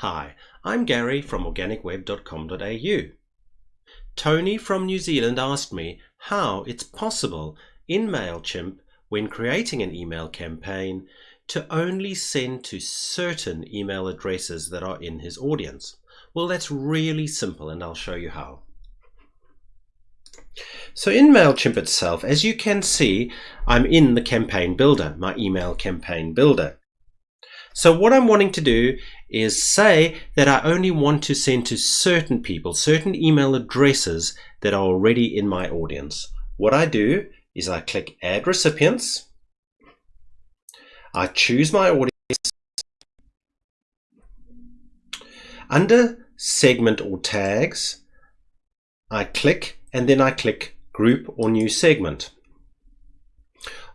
Hi, I'm Gary from organicweb.com.au. Tony from New Zealand asked me how it's possible in MailChimp when creating an email campaign to only send to certain email addresses that are in his audience. Well, that's really simple and I'll show you how. So in MailChimp itself, as you can see, I'm in the campaign builder, my email campaign builder. So what I'm wanting to do is say that I only want to send to certain people, certain email addresses that are already in my audience. What I do is I click add recipients. I choose my audience. Under segment or tags, I click and then I click group or new segment.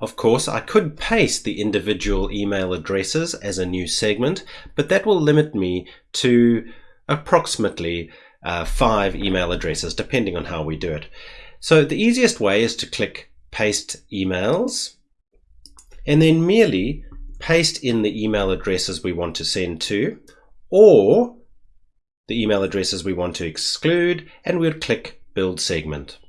Of course, I could paste the individual email addresses as a new segment, but that will limit me to approximately uh, five email addresses, depending on how we do it. So the easiest way is to click paste emails and then merely paste in the email addresses we want to send to or the email addresses we want to exclude and we'll click build segment.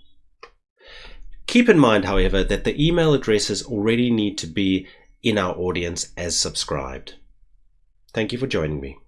Keep in mind, however, that the email addresses already need to be in our audience as subscribed. Thank you for joining me.